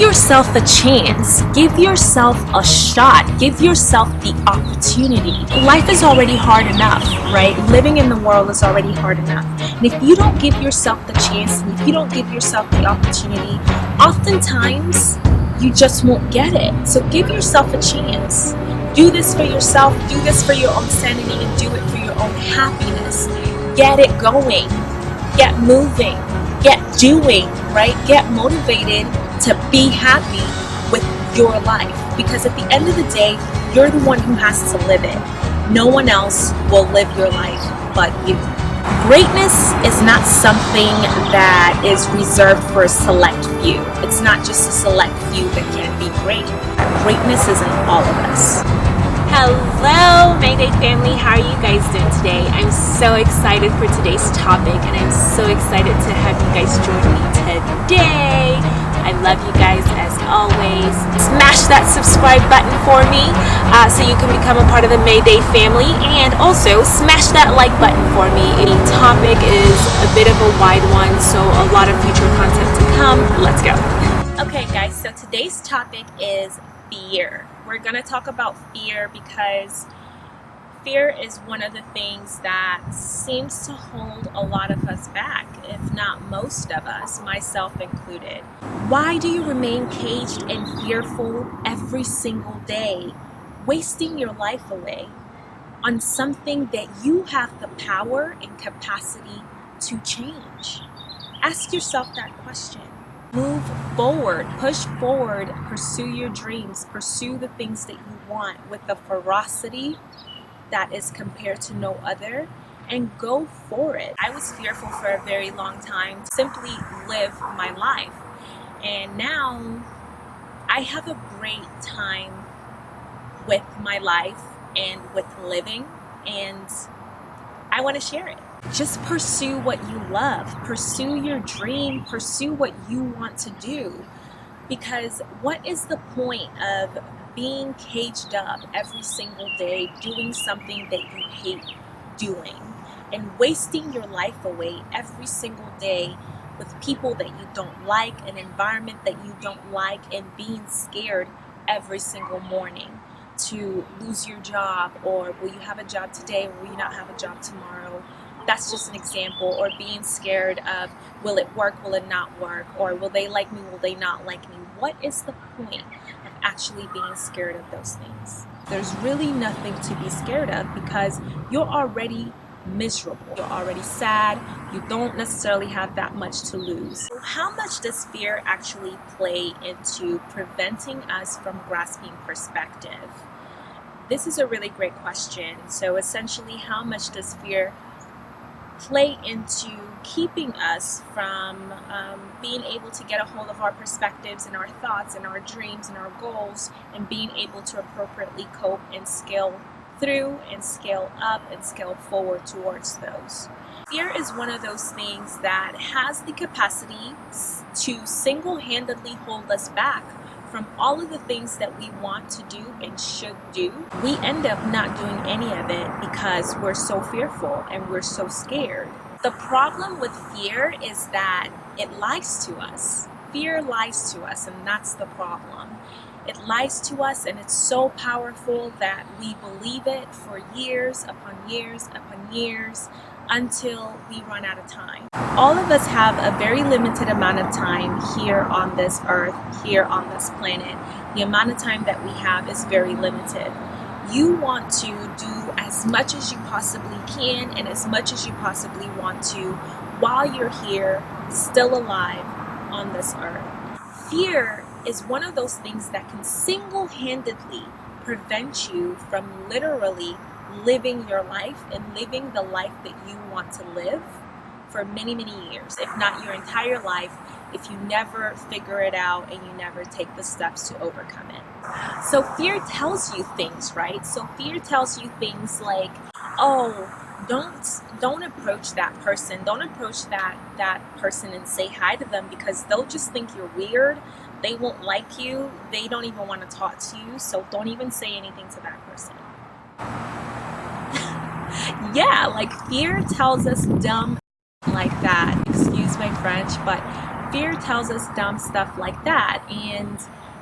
yourself a chance. Give yourself a shot. Give yourself the opportunity. Life is already hard enough, right? Living in the world is already hard enough. And if you don't give yourself the chance, and if you don't give yourself the opportunity, oftentimes you just won't get it. So give yourself a chance. Do this for yourself, do this for your own sanity, and do it for your own happiness. Get it going, get moving, get doing, right? Get motivated to be happy with your life. Because at the end of the day, you're the one who has to live it. No one else will live your life but you. Greatness is not something that is reserved for a select few. It's not just a select few that can be great. Greatness is in all of us. Hello Mayday family, how are you guys doing today? I'm so excited for today's topic and I'm so excited to have you guys join me today. I love you guys as always. Smash that subscribe button for me uh, so you can become a part of the Mayday family and also smash that like button for me. The topic is a bit of a wide one so a lot of future content to come. Let's go. Okay guys, so today's topic is fear we're going to talk about fear because fear is one of the things that seems to hold a lot of us back, if not most of us, myself included. Why do you remain caged and fearful every single day, wasting your life away on something that you have the power and capacity to change? Ask yourself that question move forward, push forward, pursue your dreams, pursue the things that you want with the ferocity that is compared to no other and go for it. I was fearful for a very long time, to simply live my life. And now I have a great time with my life and with living and I want to share it just pursue what you love pursue your dream pursue what you want to do because what is the point of being caged up every single day doing something that you hate doing and wasting your life away every single day with people that you don't like an environment that you don't like and being scared every single morning to lose your job or will you have a job today? Or will you not have a job tomorrow? That's just an example. Or being scared of will it work? Will it not work? Or will they like me? Will they not like me? What is the point actually being scared of those things. There's really nothing to be scared of because you're already miserable. You're already sad. You don't necessarily have that much to lose. So how much does fear actually play into preventing us from grasping perspective? This is a really great question. So essentially how much does fear play into keeping us from um, being able to get a hold of our perspectives and our thoughts and our dreams and our goals and being able to appropriately cope and scale through and scale up and scale forward towards those. Fear is one of those things that has the capacity to single-handedly hold us back from all of the things that we want to do and should do, we end up not doing any of it because we're so fearful and we're so scared. The problem with fear is that it lies to us. Fear lies to us and that's the problem. It lies to us and it's so powerful that we believe it for years upon years upon years until we run out of time. All of us have a very limited amount of time here on this earth, here on this planet. The amount of time that we have is very limited. You want to do as much as you possibly can and as much as you possibly want to while you're here, still alive on this earth. Fear is one of those things that can single-handedly prevent you from literally living your life and living the life that you want to live for many, many years, if not your entire life, if you never figure it out and you never take the steps to overcome it. So fear tells you things, right? So fear tells you things like, oh, don't don't approach that person. Don't approach that that person and say hi to them because they'll just think you're weird. They won't like you. They don't even want to talk to you. So don't even say anything to that person yeah, like fear tells us dumb like that. Excuse my French, but fear tells us dumb stuff like that. And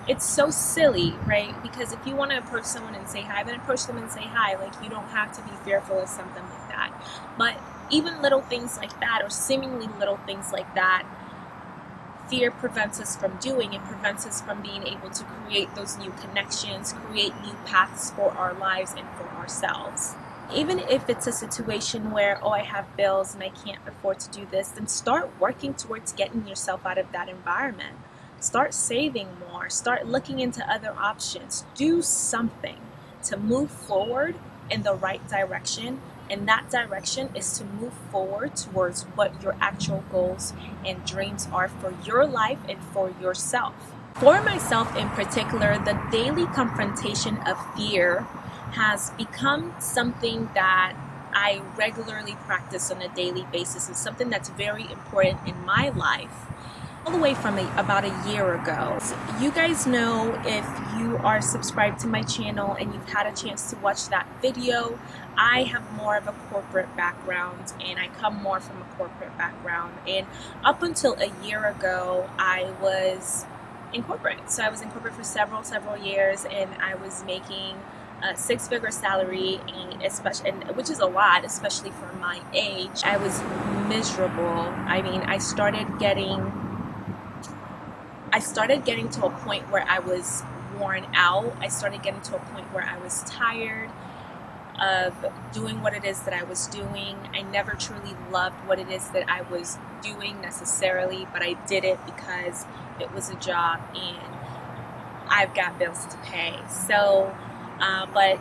it's so silly, right? Because if you want to approach someone and say hi, then approach them and say hi. Like, you don't have to be fearful of something like that. But even little things like that, or seemingly little things like that, fear prevents us from doing. It prevents us from being able to create those new connections, create new paths for our lives and for ourselves. Even if it's a situation where, oh, I have bills and I can't afford to do this, then start working towards getting yourself out of that environment Start saving more. Start looking into other options. Do something to move forward in the right direction. And that direction is to move forward towards what your actual goals and dreams are for your life and for yourself. For myself in particular, the daily confrontation of fear has become something that I regularly practice on a daily basis. and something that's very important in my life all the way from a, about a year ago. You guys know if you are subscribed to my channel and you've had a chance to watch that video, I have more of a corporate background and I come more from a corporate background. And up until a year ago, I was in corporate. So I was in corporate for several, several years and I was making a six-figure salary, and especially, and which is a lot, especially for my age. I was miserable. I mean, I started getting I started getting to a point where I was worn out. I started getting to a point where I was tired of doing what it is that I was doing. I never truly loved what it is that I was doing necessarily, but I did it because it was a job and I've got bills to pay. So, uh, but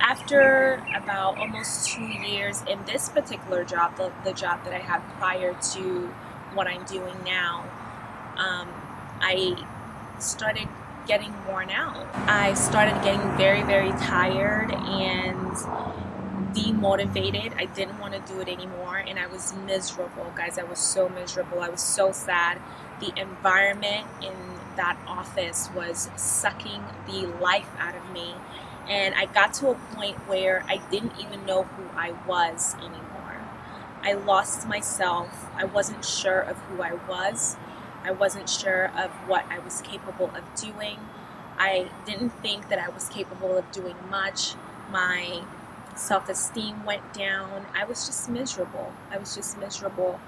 after about almost two years in this particular job, the, the job that I had prior to what I'm doing now, um, I started getting worn out. I started getting very, very tired and demotivated. I didn't want to do it anymore and I was miserable, guys. I was so miserable. I was so sad. The environment in that office was sucking the life out of me. And I got to a point where I didn't even know who I was anymore. I lost myself. I wasn't sure of who I was. I wasn't sure of what I was capable of doing. I didn't think that I was capable of doing much. My self-esteem went down. I was just miserable. I was just miserable.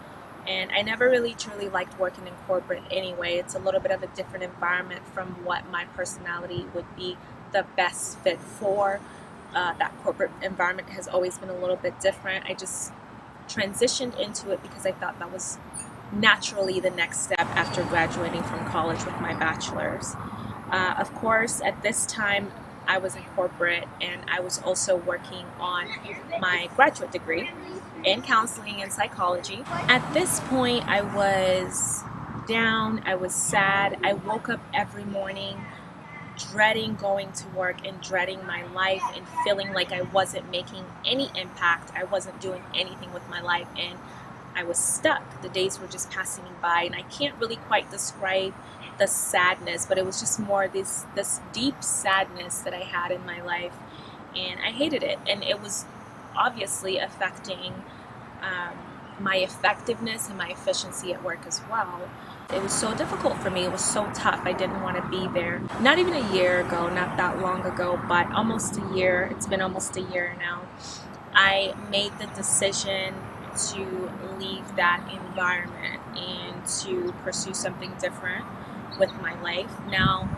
And I never really truly liked working in corporate anyway. It's a little bit of a different environment from what my personality would be the best fit for. Uh, that corporate environment has always been a little bit different. I just transitioned into it because I thought that was naturally the next step after graduating from college with my bachelor's. Uh, of course, at this time, I was in corporate and I was also working on my graduate degree in counseling and psychology. At this point, I was down, I was sad. I woke up every morning dreading going to work and dreading my life and feeling like I wasn't making any impact. I wasn't doing anything with my life. And I was stuck. The days were just passing me by, and I can't really quite describe the sadness, but it was just more this this deep sadness that I had in my life, and I hated it, and it was obviously affecting um, my effectiveness and my efficiency at work as well. It was so difficult for me. It was so tough. I didn't want to be there. Not even a year ago, not that long ago, but almost a year. It's been almost a year now. I made the decision to leave that environment and to pursue something different with my life. Now,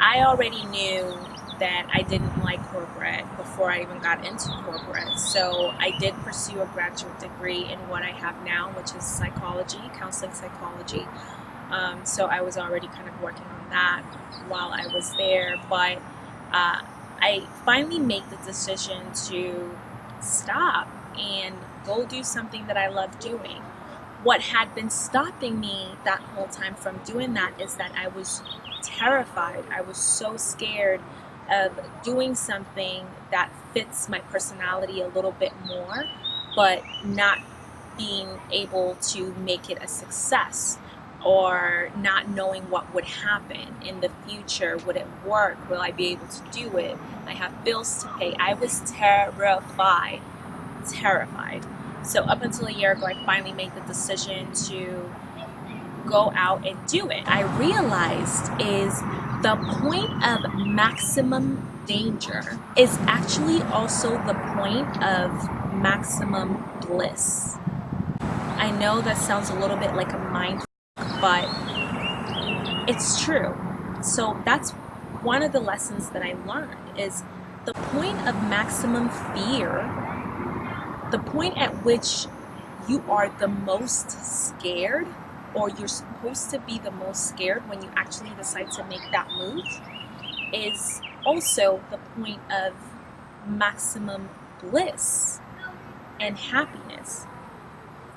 I already knew that I didn't like corporate before I even got into corporate. So I did pursue a graduate degree in what I have now, which is psychology, counseling psychology. Um, so I was already kind of working on that while I was there. But uh, I finally made the decision to stop and go do something that I love doing. What had been stopping me that whole time from doing that is that I was terrified. I was so scared of doing something that fits my personality a little bit more, but not being able to make it a success or not knowing what would happen in the future. Would it work? Will I be able to do it? I have bills to pay. I was terrified terrified. So up until a year ago, I finally made the decision to go out and do it. I realized is the point of maximum danger is actually also the point of maximum bliss. I know that sounds a little bit like a mind, but it's true. So that's one of the lessons that I learned is the point of maximum fear, the point at which you are the most scared or you're supposed to be the most scared when you actually decide to make that move is also the point of maximum bliss and happiness.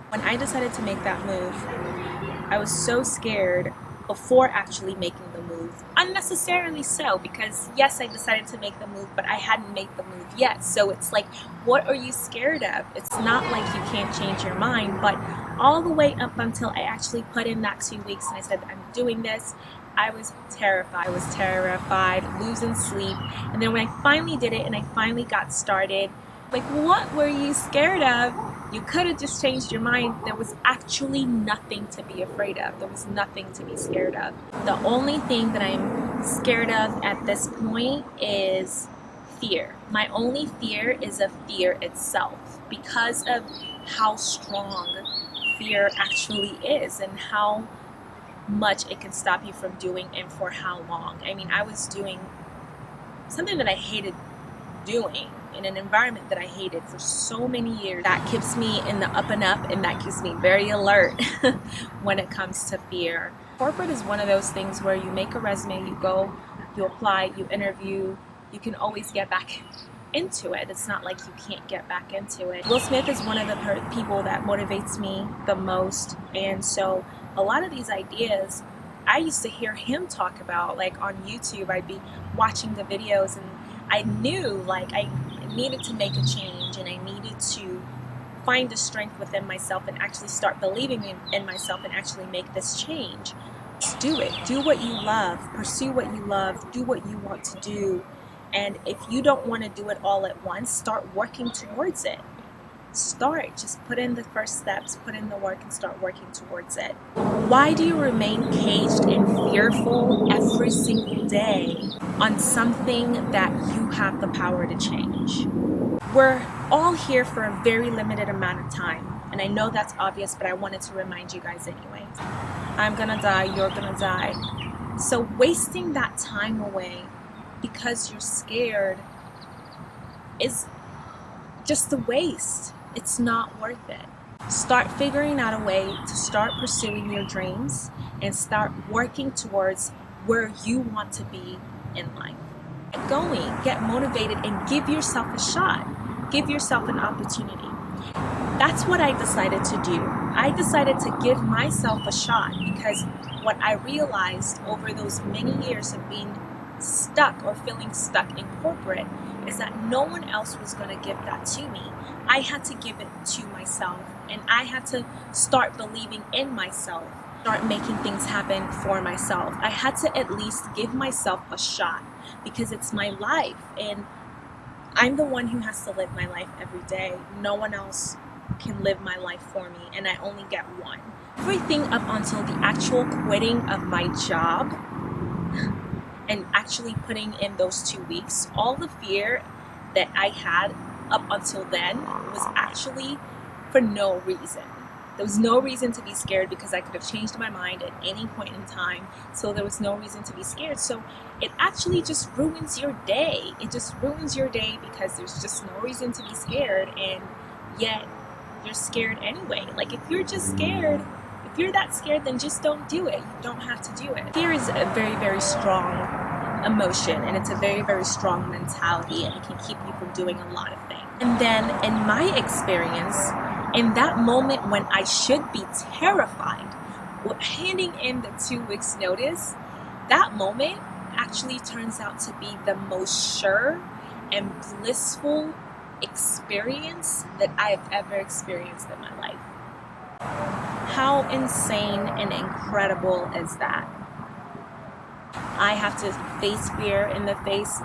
When I decided to make that move, I was so scared before actually making the move. Unnecessarily so, because yes, I decided to make the move, but I hadn't made the move yet. So it's like, what are you scared of? It's not like you can't change your mind, but all the way up until I actually put in that two weeks and I said, I'm doing this, I was terrified. I was terrified, losing sleep. And then when I finally did it and I finally got started, like, what were you scared of? You could have just changed your mind. There was actually nothing to be afraid of. There was nothing to be scared of. The only thing that I'm scared of at this point is fear. My only fear is of fear itself because of how strong fear actually is and how much it can stop you from doing and for how long. I mean, I was doing something that I hated doing in an environment that I hated for so many years. That keeps me in the up and up and that keeps me very alert when it comes to fear. Corporate is one of those things where you make a resume, you go, you apply, you interview, you can always get back into it. It's not like you can't get back into it. Will Smith is one of the people that motivates me the most and so a lot of these ideas I used to hear him talk about like on YouTube I'd be watching the videos and I knew like I needed to make a change and I needed to find the strength within myself and actually start believing in, in myself and actually make this change. Just do it. Do what you love. Pursue what you love. Do what you want to do. And if you don't want to do it all at once, start working towards it. Start. Just put in the first steps, put in the work, and start working towards it. Why do you remain caged and fearful every single day on something that you have the power to change? We're all here for a very limited amount of time. And I know that's obvious, but I wanted to remind you guys anyway. I'm gonna die, you're gonna die. So wasting that time away because you're scared is just a waste. It's not worth it. Start figuring out a way to start pursuing your dreams and start working towards where you want to be in life. Get going, get motivated, and give yourself a shot. Give yourself an opportunity. That's what I decided to do. I decided to give myself a shot because what I realized over those many years of being stuck or feeling stuck in corporate is that no one else was going to give that to me. I had to give it to myself and I had to start believing in myself, start making things happen for myself. I had to at least give myself a shot because it's my life and I'm the one who has to live my life every day. No one else can live my life for me and I only get one. Everything up until the actual quitting of my job and actually putting in those two weeks, all the fear that I had up until then was actually for no reason. There was no reason to be scared because I could have changed my mind at any point in time. So there was no reason to be scared. So it actually just ruins your day. It just ruins your day because there's just no reason to be scared and yet you're scared anyway. Like if you're just scared, if you're that scared, then just don't do it. You don't have to do it. Fear is a very, very strong emotion and it's a very, very strong mentality and it can keep you from doing a lot of things. And then in my experience, in that moment when I should be terrified, handing in the two weeks notice, that moment actually turns out to be the most sure and blissful experience that I have ever experienced in my life. How insane and incredible is that? I have to face fear in the face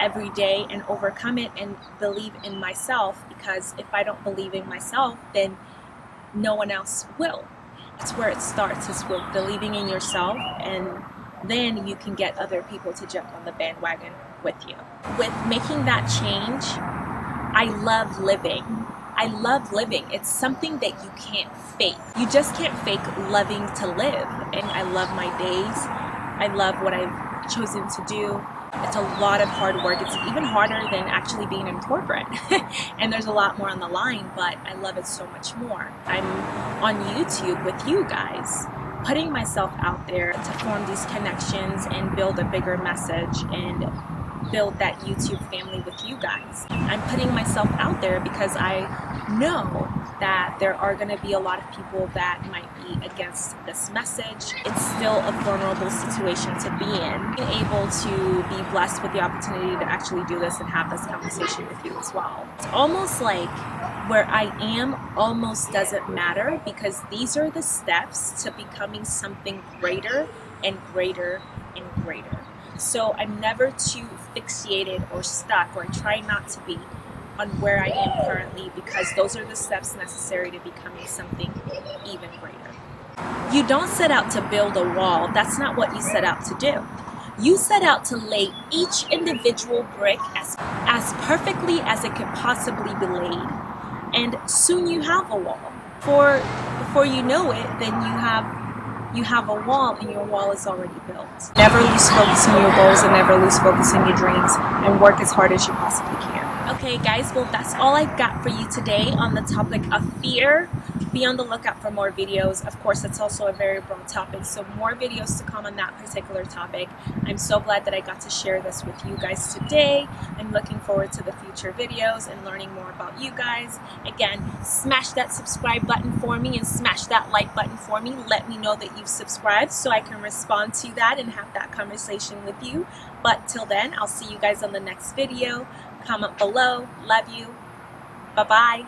every day and overcome it and believe in myself because if I don't believe in myself, then no one else will. That's where it starts, is with believing in yourself and then you can get other people to jump on the bandwagon with you. With making that change, I love living. I love living. It's something that you can't fake. You just can't fake loving to live. And I love my days. I love what I've chosen to do. It's a lot of hard work. It's even harder than actually being in corporate. and there's a lot more on the line, but I love it so much more. I'm on YouTube with you guys, putting myself out there to form these connections and build a bigger message and build that YouTube family with you guys. I'm putting myself out there because I know that there are going to be a lot of people that might be against this message. It's still a vulnerable situation to be in. Being able to be blessed with the opportunity to actually do this and have this conversation with you as well. It's almost like where I am almost doesn't matter because these are the steps to becoming something greater and greater and greater. So I'm never too fixated or stuck, or I try not to be on where I am currently because those are the steps necessary to becoming something even greater. You don't set out to build a wall. That's not what you set out to do. You set out to lay each individual brick as, as perfectly as it could possibly be laid. And soon you have a wall. For before you know it, then you have you have a wall and your wall is already built. Never lose focus on your goals and never lose focus on your dreams and work as hard as you possibly can. Okay guys, well that's all I've got for you today on the topic of fear. Be on the lookout for more videos. Of course, it's also a very broad topic, so more videos to come on that particular topic. I'm so glad that I got to share this with you guys today. I'm looking forward to the future videos and learning more about you guys. Again, smash that subscribe button for me and smash that like button for me. Let me know that you've subscribed so I can respond to that and have that conversation with you. But till then, I'll see you guys on the next video. Comment below. Love you. Bye-bye.